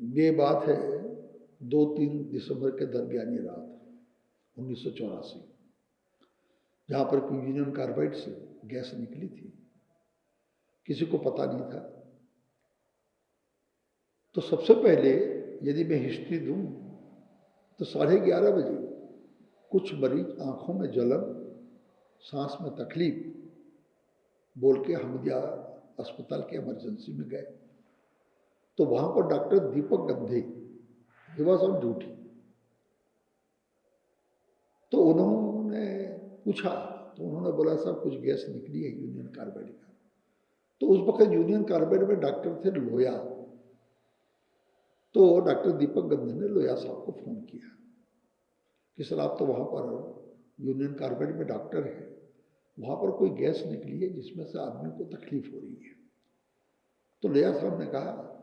ये बात है, दो तीन दिसंबर के दरमियानी रात, उन्नीस सौ चौरासी। जहाँ पर यूनियन कार्बाइड से गैस निकली थी। किसी को पता नहीं था। तो सबसे पहले यदि मैं हिस्ट्री दूँ तो साढ़े ग्यारह बजे कुछ मरीज़ आँखों में जलन, सांस में तकलीफ़, बोल के हमदिया अस्पताल के इमरजेंसी में गए। तो वहाँ पर डॉक्टर दीपक गंधे ही वॉज़ ऑन ड्यूटी तो उन्होंने पूछा तो उन्होंने बोला साहब कुछ गैस निकली है यूनियन कार्बाइड का? तो उस वक्त यूनियन कार्बाइड में डॉक्टर थे लोया। तो डॉक्टर दीपक गंधे ने लोया साहब को फ़ोन किया कि, सर, आप तो वहाँ पर यूनियन कार्बाइड में डॉक्टर है। वहाँ पर कोई गैस निकली है जिसमें से आदमी को तकलीफ़ हो रही है? तो लोया साहब ने कहा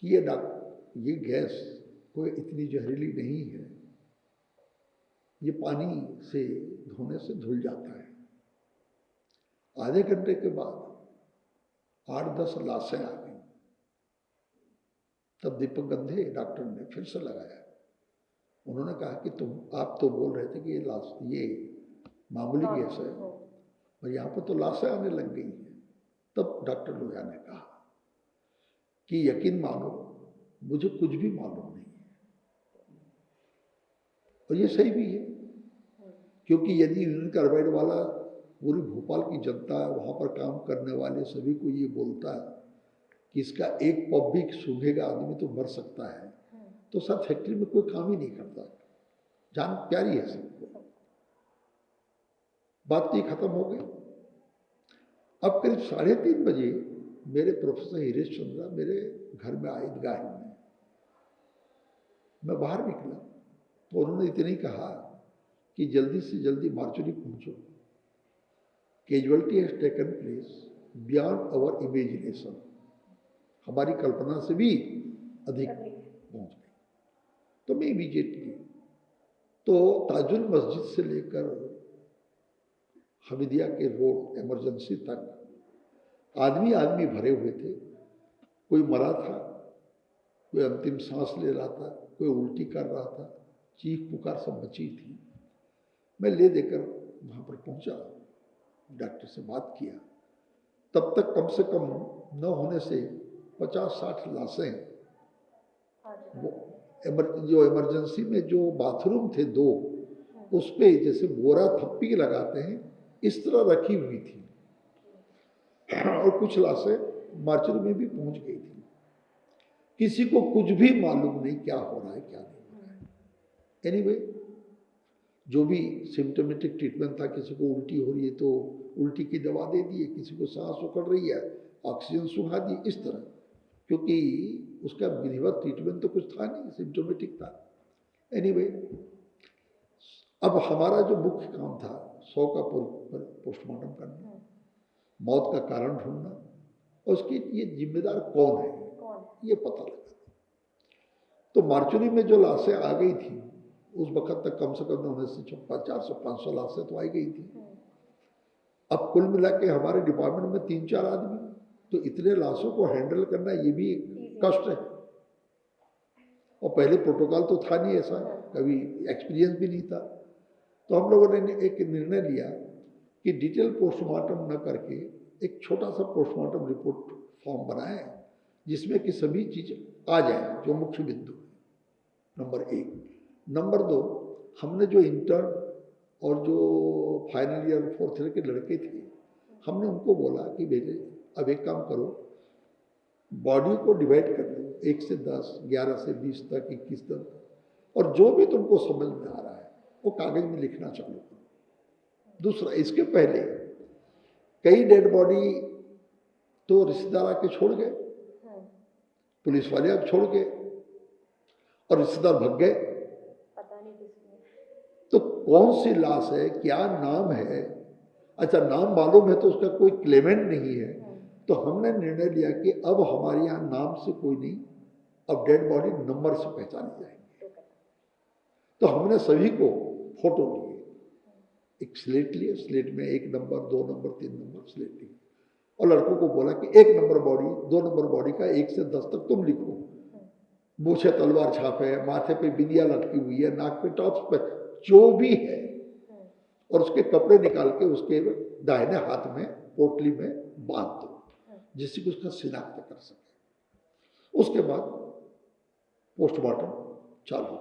कि ये डॉक्टर ये गैस कोई इतनी जहरीली नहीं है। ये पानी से धोने से धुल जाता है। आधे घंटे के बाद आठ दस लाशें आ गई। तब दीपक गंधे डॉक्टर ने फिर से लगाया। उन्होंने कहा कि तुम आप तो बोल रहे थे कि ये लाश ये मामूली गैस है। और यहाँ पर तो लाशें आने लग गई हैं। तब डॉक्टर लोहिया ने कहा कि यकीन मानो, मुझे कुछ भी मालूम नहीं है। और ये सही भी है, क्योंकि यदि यूनियन कार्बाइड वाला पूरी भोपाल की जनता वहाँ पर काम करने वाले सभी को ये बोलता है कि इसका एक पब भी सूंघेगा, आदमी तो मर सकता है। तो सर, फैक्ट्री में कोई काम ही नहीं करता। जान प्यारी है सबको। बात तो खत्म हो गई। अब करीब साढ़े तीन बजे मेरे प्रोफेसर हिरेश चंद्रा मेरे घर में आए ईदगाह में मैं बाहर निकला तो उन्होंने इतने ही कहा कि जल्दी से जल्दी मार्चुरी पहुंचो। Casualty has taken place beyond our imagination. हमारी कल्पना से भी अधिक पहुँच गई। तो मैं इमीजिएटली तो ताजुल मस्जिद से लेकर हमीदिया के रोड इमरजेंसी तक आदमी आदमी भरे हुए थे। कोई मरा था कोई अंतिम सांस ले रहा था कोई उल्टी कर रहा था चीख पुकार सब बची थी। मैं ले देकर वहाँ पर पहुँचा डॉक्टर से बात किया। तब तक कम से कम न होने से पचास साठ लाशें वो एमर, जो इमरजेंसी में जो बाथरूम थे दो उस पर जैसे बोरा थप्पी लगाते हैं इस तरह रखी हुई थी। और कुछ लाशें मार्चरी में भी पहुँच गई थी। किसी को कुछ भी मालूम नहीं क्या हो रहा है क्या नहीं हो रहा है। एनीवे anyway, जो भी सिम्टोमेटिक ट्रीटमेंट था किसी को उल्टी हो रही है तो उल्टी की दवा दे दी है किसी को सांस उखड़ रही है ऑक्सीजन सुखा दी इस तरह। क्योंकि उसका विधिवत ट्रीटमेंट तो कुछ था नहीं सिम्टोमेटिक था। एनीवे anyway, अब हमारा जो मुख्य काम था सौ का पोस्टमार्टम करना। मौत का कारण ढूंढना और उसकी ये जिम्मेदार कौन है? ये पता लगा तो मार्चुरी में जो लाशें आ गई थी उस वक्त तक कम से कम उन्नीस सौ छप्पन चार सौ पाँच सौ लाशें तो आई गई थी। अब कुल मिला के हमारे डिपार्टमेंट में तीन चार आदमी तो इतने लाशों को हैंडल करना ये भी कष्ट है। और पहले प्रोटोकॉल तो था नहीं ऐसा कभी एक्सपीरियंस भी नहीं था। तो हम लोगों ने एक निर्णय लिया कि डिटेल पोस्टमार्टम न करके एक छोटा सा पोस्टमार्टम रिपोर्ट फॉर्म बनाए, जिसमें कि सभी चीज़ आ जाए, जो मुख्य बिंदु है। नंबर एक। नंबर दो, हमने जो इंटर्न और जो फाइनल ईयर फोर्थ ईयर के लड़के थे, हमने उनको बोला कि बेटे, अब एक काम करो बॉडी को डिवाइड कर दो एक से दस, ग्यारह से बीस तक, इक्कीस तक। और जो भी तुमको समझ में आ रहा है, वो कागज़ में लिखना चालू करो। दूसरा इसके पहले कई डेड बॉडी तो रिश्तेदार आके छोड़ गए। पुलिस वाले अब छोड़ गए और रिश्तेदार भग गए। तो कौन सी लाश है क्या नाम है? अच्छा नाम मालूम है तो उसका कोई क्लेमेंट नहीं है। तो हमने निर्णय लिया कि अब हमारे यहाँ नाम से कोई नहीं अब डेड बॉडी नंबर से पहचानी जाएँगे। तो हमने सभी को फ़ोटो लिए एक स्लेट लिए स्लेट में एक नंबर दो नंबर तीन नंबर स्लेट लिए और लड़कों को बोला कि एक नंबर बॉडी दो नंबर बॉडी का एक से दस तक तुम लिखो। मूछे तलवार छाप है, माथे पे बिंदिया लटकी हुई है, नाक पे टॉप्स पे, जो भी है। और उसके कपड़े निकाल के उसके दाहिने हाथ में, पोटली में बाँध दो, जिससे कि उसका शिनाख्त कर सके। उसके बाद पोस्टमार्टम चालू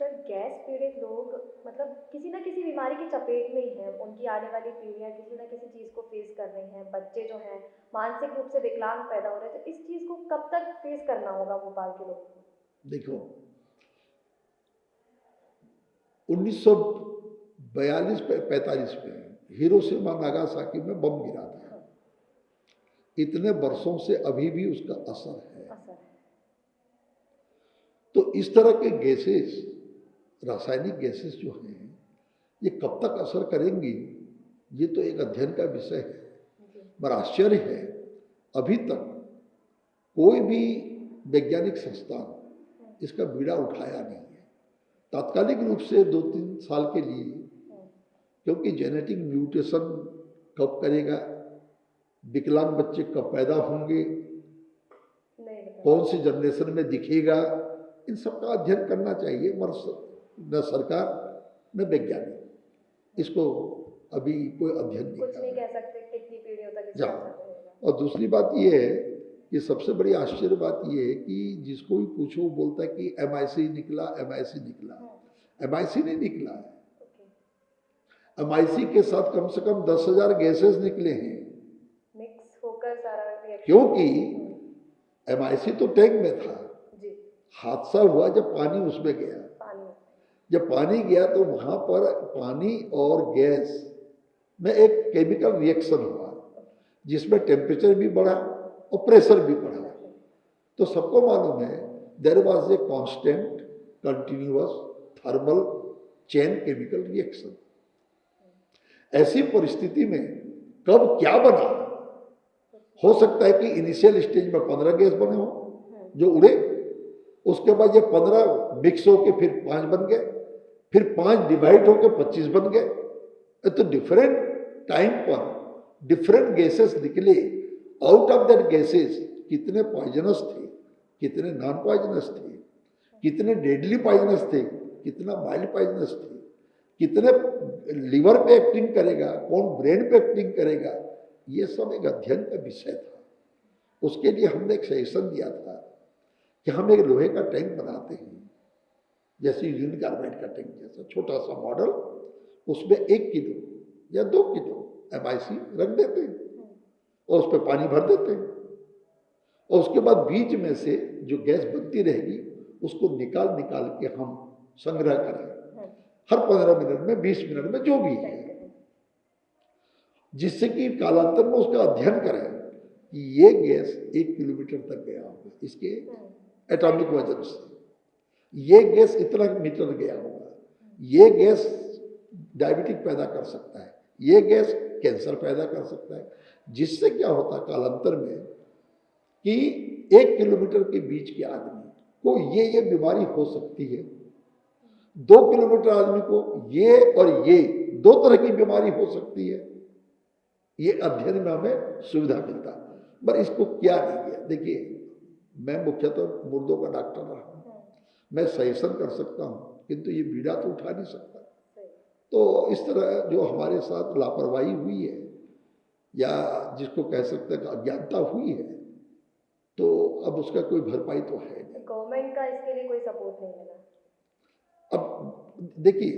सर गैस पीड़ित लोग मतलब किसी ना किसी बीमारी की चपेट में ही हैं। उनकी आने वाली पीढ़ियाँ किसी ना किसी चीज़ को फेस कर रही हैं। बच्चे जो हैं मानसिक रूप से विकलांग पैदा हो रहे हैं तो इस चीज़ को कब तक फेस करना होगा भोपाल के लोगों को? देखो 1942 पे 45 में हिरोशिमा नागासाकी में बम गिरा था। इतने वर्षों से अभी भी उसका असर है। असर है। तो इस तरह के गैसेस रासायनिक गैसेस जो हैं ये कब तक असर करेंगी ये तो एक अध्ययन का विषय है। पर आश्चर्य है अभी तक कोई भी वैज्ञानिक संस्थान इसका बीड़ा उठाया नहीं है। तात्कालिक रूप से दो तीन साल के लिए क्योंकि जेनेटिक म्यूटेशन कब करेगा विकलांग बच्चे कब पैदा होंगे कौन सी जनरेशन में दिखेगा इन सब का अध्ययन करना चाहिए मगर स- न सरकार न वैज्ञानिक। इसको अभी कोई अध्ययन नहीं कुछ नहीं कह सकते कितनी पीढ़ियों तक जा। और दूसरी बात यह है कि सबसे बड़ी आश्चर्य बात यह है कि जिसको भी पूछो वो बोलता है कि एम निकला एम निकला। एम नहीं निकला है। एम के साथ कम से कम दस हज़ार गैसेस निकले हैं। मिक्स होकर सारा क्योंकि एम तो टैंक में था। जी। हादसा हुआ जब पानी उसमें गया। जब पानी गया तो वहाँ पर पानी और गैस में एक केमिकल रिएक्शन हुआ, जिसमें टेम्परेचर भी बढ़ा और प्रेशर भी बढ़ा। तो सबको मालूम है there was a constant continuous thermal chain chemical reaction ऐसी परिस्थिति में कब क्या बना? हो सकता है कि इनिशियल स्टेज में पंद्रह गैस बने हो, जो उड़े, उसके बाद ये पंद्रह मिक्स होके फिर पाँच बन गए। फिर पाँच डिवाइड होकर पच्चीस बन गए। तो डिफरेंट टाइम पर डिफरेंट गैसेस निकले। आउट ऑफ़ दैट गैसेस कितने पॉइजनस थे, कितने नॉन पॉइजनस थे, कितने डेडली पॉइजनस थे, कितना माइल्ड पॉइजनस थे, कितने लिवर पे एक्टिंग करेगा, कौन ब्रेन पे एक्टिंग करेगा, ये सब एक अध्ययन का विषय था। उसके लिए हमने एक सजेशन दिया था कि हम एक लोहे का टैंक बनाते हैं। जैसे यूनियन कार्बाइड का टैंक जैसा छोटा सा मॉडल उसमें एक किलो या दो किलो एम रख देते हैं और उस पर पानी भर देते हैं। और उसके बाद बीच में से जो गैस बनती रहेगी, उसको निकाल निकाल के हम संग्रह करें। हर पंद्रह मिनट में, बीस मिनट में जो भी है। जिससे कि कालांतर में उसका अध्ययन करें कि ये गैस एक किलोमीटर तक गया होगा, इसके एटॉमिक वज़न से। ये गैस इतना मीटर गया होगा। ये गैस डायबिटिक पैदा कर सकता है। ये गैस कैंसर पैदा कर सकता है। जिससे क्या होता है कालांतर में कि एक किलोमीटर के बीच के आदमी को ये ये बीमारी हो सकती है। दो किलोमीटर आदमी को ये और ये दो तरह की बीमारी हो सकती है। ये अध्ययन में हमें सुविधा मिलता। पर इसको क्या नहीं किया देखिए, मैं मुख्यतः तो मुर्दों का डॉक्टर रहा मैं सजेशन कर सकता हूँ किंतु ये बीड़ा तो उठा नहीं सकता। तो इस तरह जो हमारे साथ लापरवाही हुई है या जिसको कह सकते हैं अज्ञानता हुई है तो अब उसका कोई भरपाई तो है नहीं। गवर्नमेंट का इसके लिए कोई सपोर्ट नहीं मिला। अब देखिए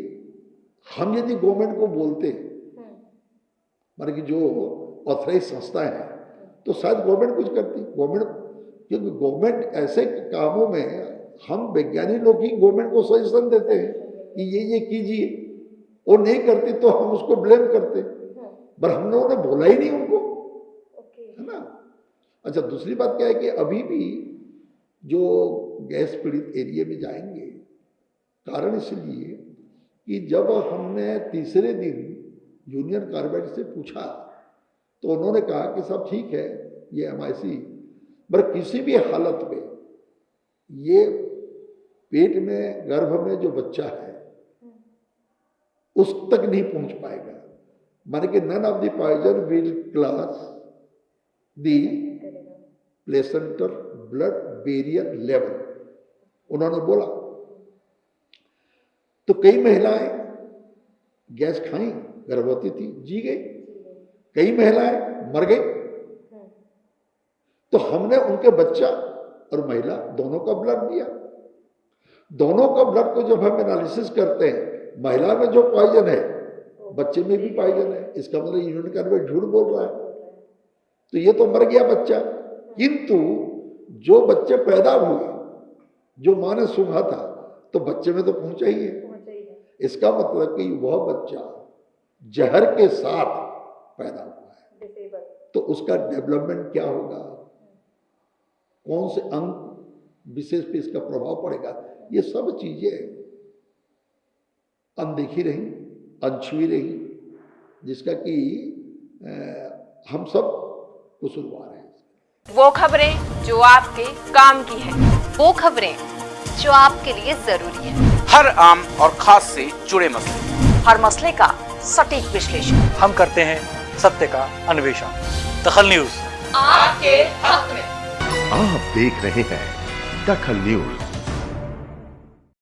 हम यदि गवर्नमेंट को बोलते मान माने कि जो ऑथराइज संस्था है तो शायद गवर्नमेंट कुछ करती। गवर्नमेंट क्योंकि गवर्नमेंट ऐसे कामों में हम वैज्ञानिक लोग ही गवर्नमेंट को सजेशन देते हैं कि ये ये कीजिए। वो नहीं करती तो हम उसको ब्लेम करते। पर हम लोगों ने बोला ही नहीं उनको। है ना? अच्छा दूसरी बात क्या है कि अभी भी जो गैस पीड़ित एरिया में जाएँगे कारण इसलिए कि जब हमने तीसरे दिन यूनियन कार्बेट से पूछा तो उन्होंने कहा कि सब ठीक है ये एम आई सी पर किसी भी हालत में ये पेट में, गर्भ में जो बच्चा है, उस तक नहीं पहुँच पाएगा। मान के none of the poison will cross the placenta blood barrier level उन्होंने बोला तो कई महिलाएँ गैस खाई, गर्भवती थी, जी गई। कई महिलाएँ मर गई। तो हमने उनके बच्चा और महिला दोनों का ब्लड दिया। दोनों का ब्लड को जब हम एनालिसिस करते हैं महिला में जो पॉइजन है बच्चे में भी पॉइजन है इसका मतलब यूनिट कार्बेट झूठ बोल रहा है। तो ये तो मर गया बच्चा। किंतु जो बच्चे पैदा हुए जो माँ ने सुना था तो बच्चे में तो पहुँचा ही है। पहुँचा ही है। इसका मतलब कि वह बच्चा जहर के साथ पैदा हुआ है। तो उसका डेवलपमेंट क्या होगा? कौन से अंग विशेष पे इसका प्रभाव पड़ेगा? ये सब चीज़ें अनदेखी रही अनछुई रही जिसका कि हम सब कसूरवार हैं। वो खबरें जो आपके काम की है वो खबरें जो आपके लिए ज़रूरी है। हर आम और खास से जुड़े मसले। हर मसले का सटीक विश्लेषण। हम करते हैं सत्य का अन्वेषण। दखल न्यूज़। आपके हक में। आप देख रहे हैं दखल न्यूज़।